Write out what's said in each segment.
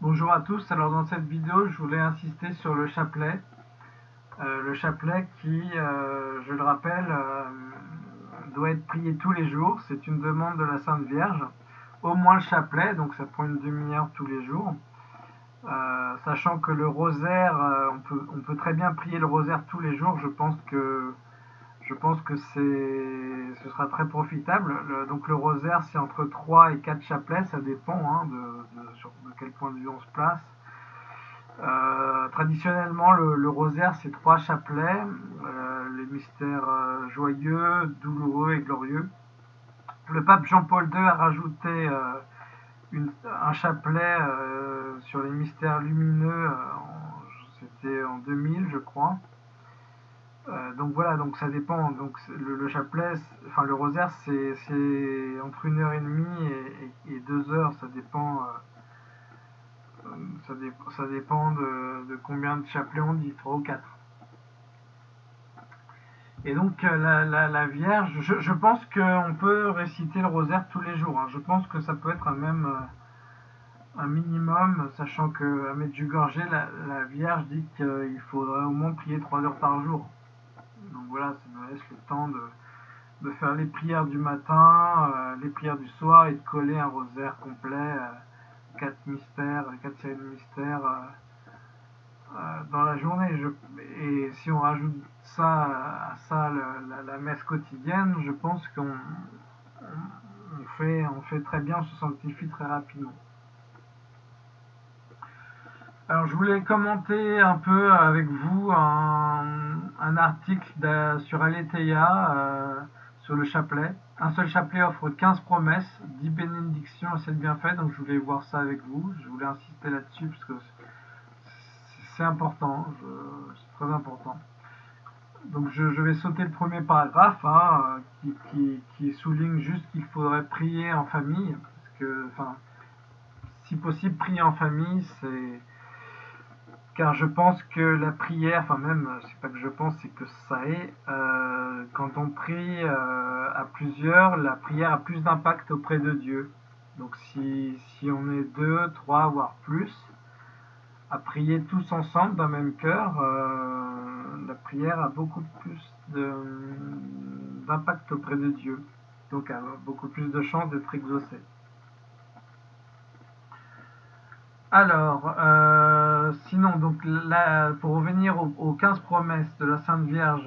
Bonjour à tous, alors dans cette vidéo je voulais insister sur le chapelet. Euh, le chapelet qui, euh, je le rappelle, euh, doit être prié tous les jours, c'est une demande de la Sainte Vierge. Au moins le chapelet, donc ça prend une demi-heure tous les jours. sachant que le rosaire, on peut, on, peut, très bien prier le rosaire tous les jours, je pense que je pense que ce sera très profitable. donc le rosaire, c'est entre 3 et 4 chapelets, ça dépend hein, de, sur, de, quel point de vue on se place. Euh, traditionnellement, le, rosaire, c'est trois chapelets, euh, les mystères euh, joyeux, douloureux et glorieux. Le pape Jean-Paul II a rajouté un chapelet sur les mystères lumineux, c'était en 2000, je crois. Euh, donc voilà, donc ça dépend. Donc le, chapelet, enfin le rosaire, c'est entre une heure et demie et, deux heures, ça dépend. Euh, ça, dépend de, combien de chapelets on dit, trois ou quatre. Et donc euh, la, Vierge, je, pense qu'on peut réciter le rosaire tous les jours. Hein. Je pense que ça peut être même un minimum, sachant que à gorgé, la, la Vierge dit qu'il faudrait au moins prier trois heures par jour. Donc voilà, ça nous laisse le temps de, faire les prières du matin, euh, les prières du soir et de coller un rosaire complet, euh, quatre mystères, quatre séries de mystères euh, dans la journée. et si on rajoute ça à ça la, messe quotidienne, je pense qu'on fait, on fait très bien, on se sanctifie très rapidement. Alors je voulais commenter un peu avec vous un, article sur Aletheia euh, sur le chapelet. Un seul chapelet offre 15 promesses, 10 bénédictions et 7 bienfaits, donc je voulais voir ça avec vous. Je voulais insister là-dessus parce que c'est important, c'est très important. Donc je, vais sauter le premier paragraphe hein, qui, qui, souligne juste qu'il faudrait prier en famille, parce que, enfin, si possible, prier en famille, c'est car je pense que la prière, enfin même, c'est pas que je pense, c'est que ça est, euh, quand on prie euh, à plusieurs, la prière a plus d'impact auprès de Dieu. Donc si, si on est deux, trois, voire plus, à prier tous ensemble d'un même cœur, euh, la prière a beaucoup plus d'impact auprès de Dieu. Donc a beaucoup plus de chances d'être exaucée. Alors, euh, sinon, donc pour revenir aux, 15 promesses de la Sainte Vierge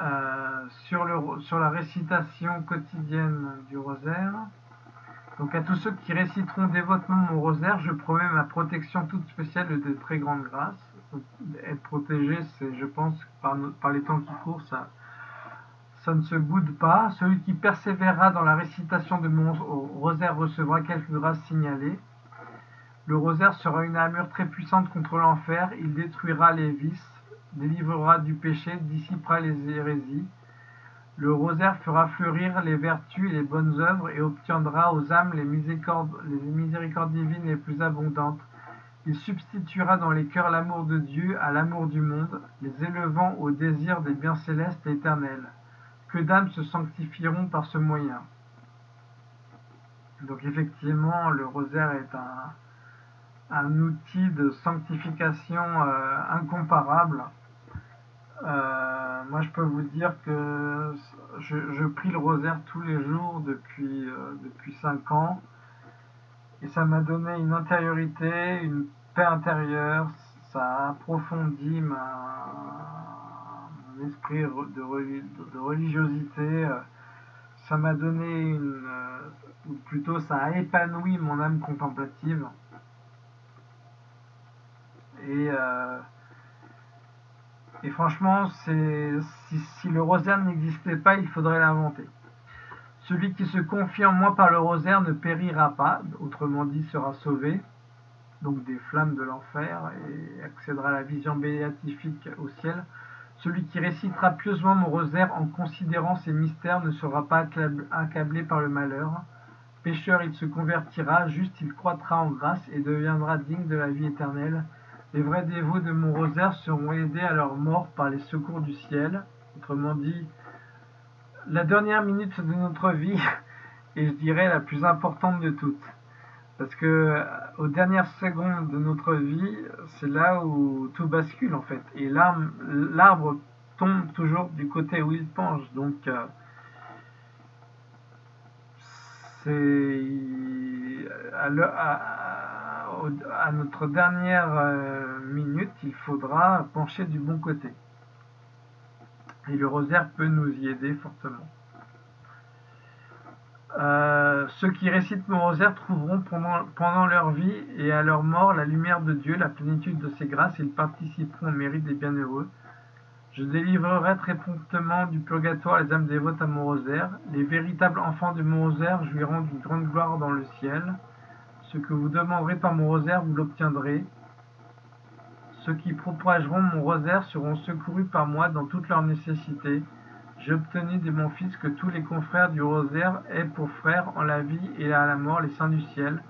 euh, sur, la récitation quotidienne du rosaire, donc à tous ceux qui réciteront dévotement mon rosaire, je promets ma protection toute spéciale de très grande grâce. être protégé, c'est, je pense, par, les temps qui courent, ça, ça ne se boude pas. Celui qui persévérera dans la récitation de mon rosaire recevra quelques grâces signalées. Le rosaire sera une armure très puissante contre l'enfer, il détruira les vices, délivrera du péché, dissipera les hérésies. Le rosaire fera fleurir les vertus et les bonnes œuvres et obtiendra aux âmes les miséricordes, les miséricordes divines les plus abondantes. Il substituera dans les cœurs l'amour de Dieu à l'amour du monde, les élevant au désir des biens célestes et éternels. Que d'âmes se sanctifieront par ce moyen. Donc effectivement, le rosaire est un, un outil de sanctification euh, incomparable. Euh, moi, je peux vous dire que je, prie le rosaire tous les jours depuis, euh, depuis 5 ans. Et ça m'a donné une intériorité, une paix intérieure. Ça a approfondi mon esprit de, de religiosité. Ça m'a donné une. ou plutôt, ça a épanoui mon âme contemplative. Euh, et, franchement, si, le rosaire n'existait pas, il faudrait l'inventer. Celui qui se confie en moi par le rosaire ne périra pas, autrement dit sera sauvé, donc des flammes de l'enfer, et accédera à la vision béatifique au ciel. Celui qui récitera pieusement mon rosaire en considérant ses mystères ne sera pas accablé par le malheur. Pécheur, il se convertira, juste il croîtra en grâce et deviendra digne de la vie éternelle. Les vrais dévots de mon rosaire seront aidés à leur mort par les secours du ciel. Autrement dit, la dernière minute de notre vie est, je dirais, la plus importante de toutes. Parce que aux dernières secondes de notre vie, c'est là où tout bascule en fait. Et l'arbre tombe toujours du côté où il penche. Donc c'est à, notre dernière euh, minute, il faudra pencher du bon côté. Et le rosaire peut nous y aider fortement. Euh, ceux qui récitent mon rosaire trouveront pendant, leur vie et à leur mort la lumière de Dieu, la plénitude de ses grâces, ils participeront au mérite des bienheureux. Je délivrerai très promptement du purgatoire les âmes dévotes à mon rosaire. Les véritables enfants de mon rosaire jouiront d'une grande gloire dans le ciel. Ce que vous demanderez par mon rosaire, vous l'obtiendrez. Ceux qui propageront mon rosaire seront secourus par moi dans toutes leurs nécessités. J'ai obtenu de mon Fils que tous les confrères du rosaire aient pour frères en la vie et à la mort les saints du ciel.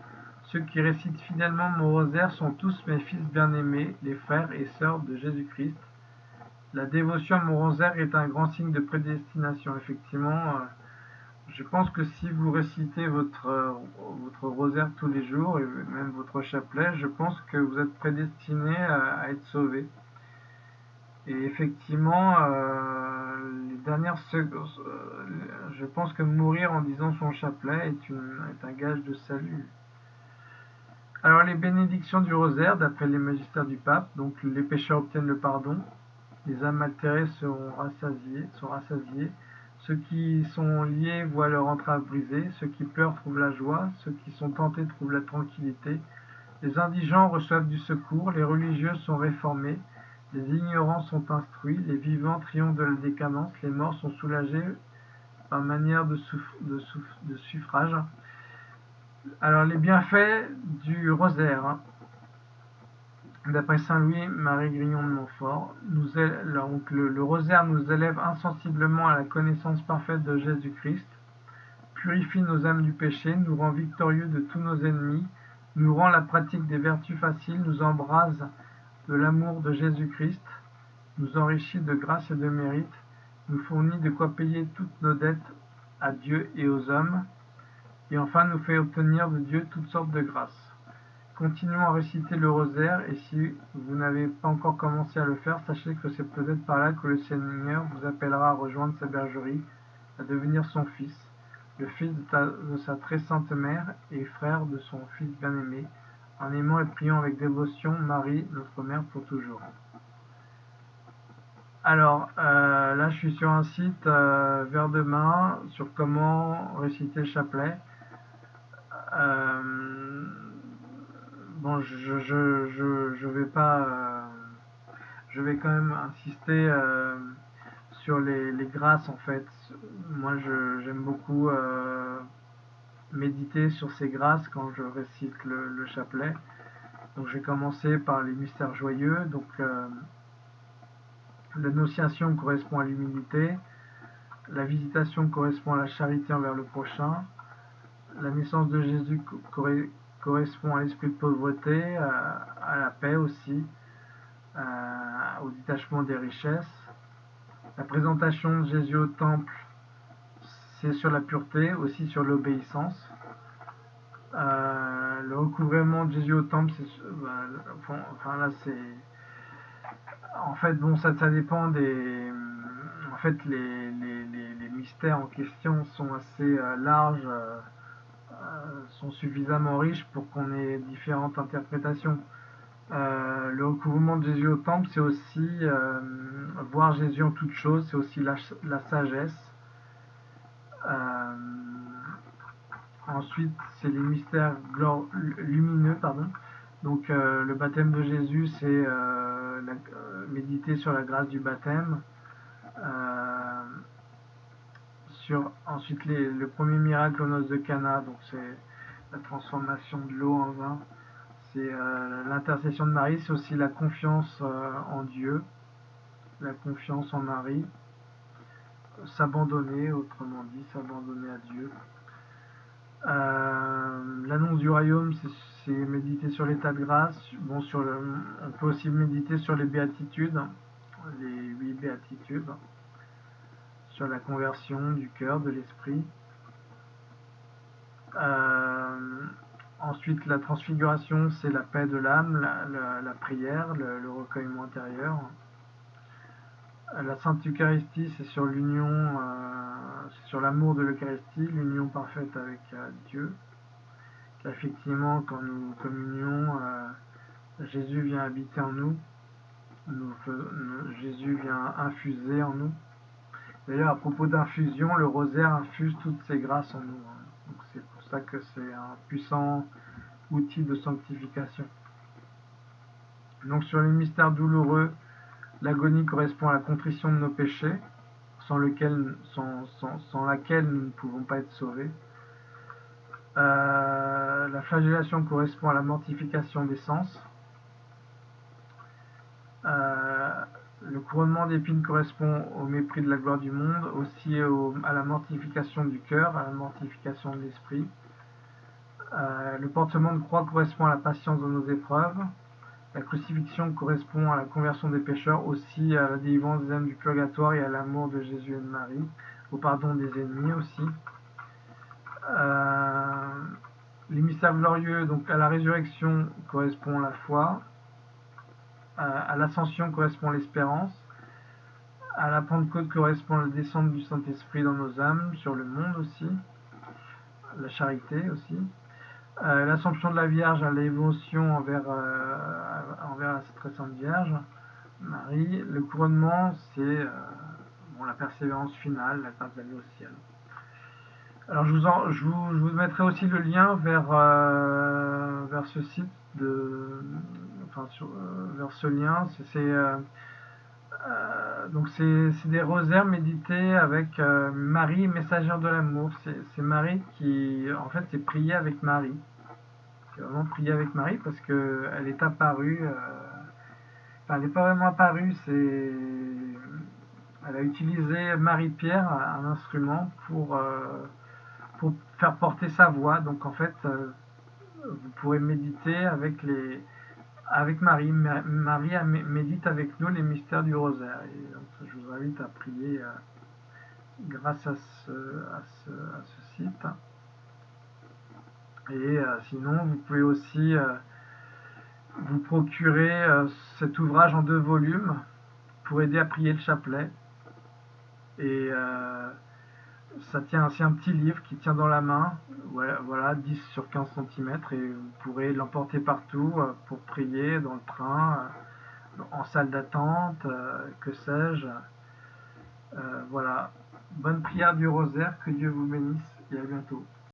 Ceux qui récitent fidèlement mon rosaire sont tous mes fils bien-aimés, les frères et sœurs de Jésus-Christ. La dévotion à mon rosaire est un grand signe de prédestination. Effectivement, euh, je pense que si vous récitez votre, euh, votre rosaire tous les jours, et même votre chapelet, je pense que vous êtes prédestiné à, être sauvé. Et effectivement, euh, les dernières je pense que mourir en disant son chapelet est, est un gage de salut. Alors les bénédictions du rosaire, d'après les magistères du pape, donc les pécheurs obtiennent le pardon, les âmes altérées seront rassasiées, sont rassasiés. Ceux qui sont liés voient leur entrave brisée. Ceux qui pleurent trouvent la joie. Ceux qui sont tentés trouvent la tranquillité. Les indigents reçoivent du secours. Les religieux sont réformés. Les ignorants sont instruits. Les vivants triomphent de la décadence. Les morts sont soulagés par manière de, de suffrage. Alors les bienfaits du rosaire. D'après saint Louis Marie Grignon de Montfort, le, rosaire nous élève insensiblement à la connaissance parfaite de Jésus-Christ, purifie nos âmes du péché, nous rend victorieux de tous nos ennemis, nous rend la pratique des vertus faciles, nous embrase de l'amour de Jésus-Christ, nous enrichit de grâce et de mérite, nous fournit de quoi payer toutes nos dettes à Dieu et aux hommes, et enfin nous fait obtenir de Dieu toutes sortes de grâces. Continuons à réciter le rosaire et si vous n'avez pas encore commencé à le faire, sachez que c'est peut-être par là que le Seigneur vous appellera à rejoindre sa bergerie, à devenir son fils, le fils de, sa très sainte mère et frère de son fils bien-aimé, en aimant et priant avec dévotion Marie, notre mère, pour toujours. Alors, euh, là, je suis sur un site euh, vers demain sur comment réciter le chapelet. Euh, bon, je, je, je, vais pas. Euh, je vais quand même insister euh, sur les, grâces en fait. Moi, j'aime beaucoup euh, méditer sur ces grâces quand je récite le, chapelet. Donc, j'ai commencé par les mystères joyeux. Donc, l'annonciation correspond à l'humilité. La visitation correspond à la charité envers le prochain. La naissance de Jésus correspond à l'esprit de pauvreté, à, la paix aussi, au détachement des richesses. La présentation de Jésus au temple, c'est sur la pureté, aussi sur l'obéissance. Euh, le recouvrement de Jésus au temple, c'est, bah, enfin là c'est, en fait bon ça, ça dépend des, en fait les, les, les, mystères en question sont assez euh, larges. Euh, sont suffisamment riches pour qu'on ait différentes interprétations. Euh, le recouvrement de Jésus au temple, c'est aussi euh, voir Jésus en toutes choses, c'est aussi la, sagesse. ensuite, c'est les mystères lumineux, pardon. Donc, le baptême de Jésus, c'est méditer sur la grâce du baptême ensuite le premier miracle aux noces de Cana, donc c'est la transformation de l'eau en vin. C'est euh, l'intercession de Marie, c'est aussi la confiance euh, en Dieu, la confiance en Marie, s'abandonner, autrement dit, s'abandonner à Dieu. Euh, l'annonce du royaume, c'est méditer sur l'état de grâce. Bon, sur on peut aussi méditer sur les béatitudes, les huit béatitudes sur la conversion du cœur, de l'esprit. Euh, ensuite, la transfiguration, c'est la paix de l'âme, la, prière, le, recueillement intérieur. La Sainte Eucharistie, c'est sur l'union, euh, sur l'amour de l'Eucharistie, l'union parfaite avec euh, Dieu. Effectivement, quand nous communions, euh, Jésus vient habiter en nous, Jésus vient infuser en nous. D'ailleurs, à propos d'infusion, le rosaire infuse toutes ses grâces en nous. Hein. c'est pour ça que c'est un puissant outil de sanctification. Donc sur les mystères douloureux, l'agonie correspond à la contrition de nos péchés, sans, laquelle nous ne pouvons pas être sauvés. Euh, la flagellation correspond à la mortification des sens. Euh, le couronnement d'épines correspond au mépris de la gloire du monde, aussi à la mortification du cœur, à la mortification de l'esprit. Euh, le portement de croix correspond à la patience dans nos épreuves. La crucifixion correspond à la conversion des pécheurs, aussi à la délivrance des âmes du purgatoire et à l'amour de Jésus et de Marie, au pardon des ennemis aussi. Euh, les mystères glorieux, donc à la résurrection correspond la foi, à l'ascension correspond l'espérance, à la Pentecôte correspond la descente du Saint-Esprit dans nos âmes, sur le monde aussi, la charité aussi. Euh, l'Assomption de la Vierge à l'évolution envers, euh, envers la très sainte Vierge, Marie. Le couronnement, c'est euh, bon, la persévérance finale, la grâce d'aller au ciel. Alors je vous, mettrai aussi le lien vers, vers ce site, de, sur, vers ce lien. C'est donc c'est des rosaires médités avec Marie, messagère de l'amour. C'est Marie qui, en fait, c'est prier avec Marie vraiment prier avec Marie parce qu'elle est apparue. Euh, enfin, elle n'est pas vraiment apparue, c'est. Elle a utilisé Marie-Pierre, un instrument, pour, euh, pour faire porter sa voix. Donc en fait, euh, vous pourrez méditer avec les avec Marie. Marie médite avec nous les mystères du rosaire. Donc, je vous invite à prier grâce à ce, site. Et euh, sinon, vous pouvez aussi euh, vous procurer euh, cet ouvrage en deux volumes pour aider à prier le chapelet. Et ça tient ainsi un petit livre qui tient dans la main, voilà, 10 sur 15 cm, et vous pourrez l'emporter partout pour prier dans le train, en salle d'attente, que sais-je. voilà, bonne prière du rosaire, que Dieu vous bénisse et à bientôt.